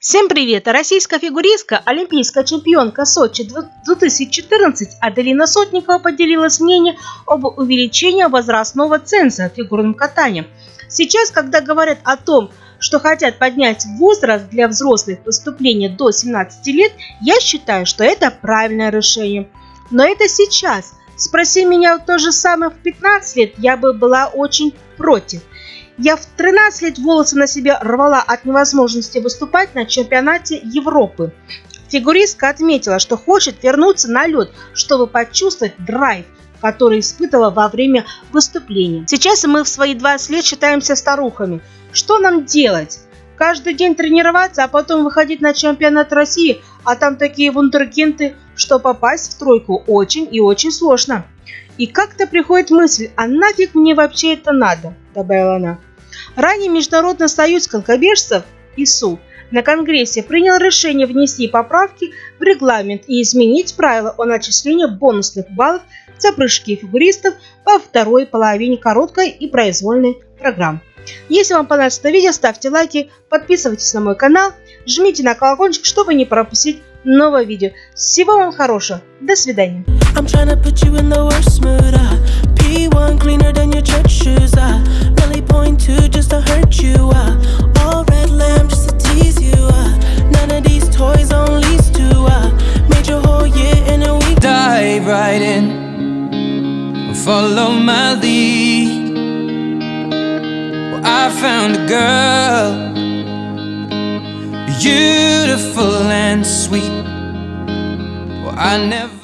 Всем привет! Российская фигуристка, олимпийская чемпионка Сочи 2014 Аделина Сотникова поделилась мнением об увеличении возрастного ценза в фигурном. Сейчас, когда говорят о том, что хотят поднять возраст для взрослых выступлений до 17 лет, я считаю, что это правильное решение. Но это сейчас. Спроси меня то же самое в 15 лет, я бы была очень против. Я в 13 лет волосы на себе рвала от невозможности выступать на чемпионате Европы. Фигуристка отметила, что хочет вернуться на лед, чтобы почувствовать драйв, который испытывала во время выступления. Сейчас мы в свои 20 лет считаемся старухами. Что нам делать? Каждый день тренироваться, а потом выходить на чемпионат России, а там такие вундеркинды, что попасть в тройку очень и очень сложно. И как-то приходит мысль, а нафиг мне вообще это надо, добавила она. Ранее Международный союз конкобежцев ИСУ на Конгрессе принял решение внести поправки в регламент и изменить правила о начислении бонусных баллов за прыжки фигуристов во второй половине короткой и произвольной программ. Если вам понравилось это видео, ставьте лайки, подписывайтесь на мой канал, жмите на колокольчик, чтобы не пропустить новое видео. Всего вам хорошего, до свидания. follow my lead. Found a girl, beautiful and sweet. Well, I never.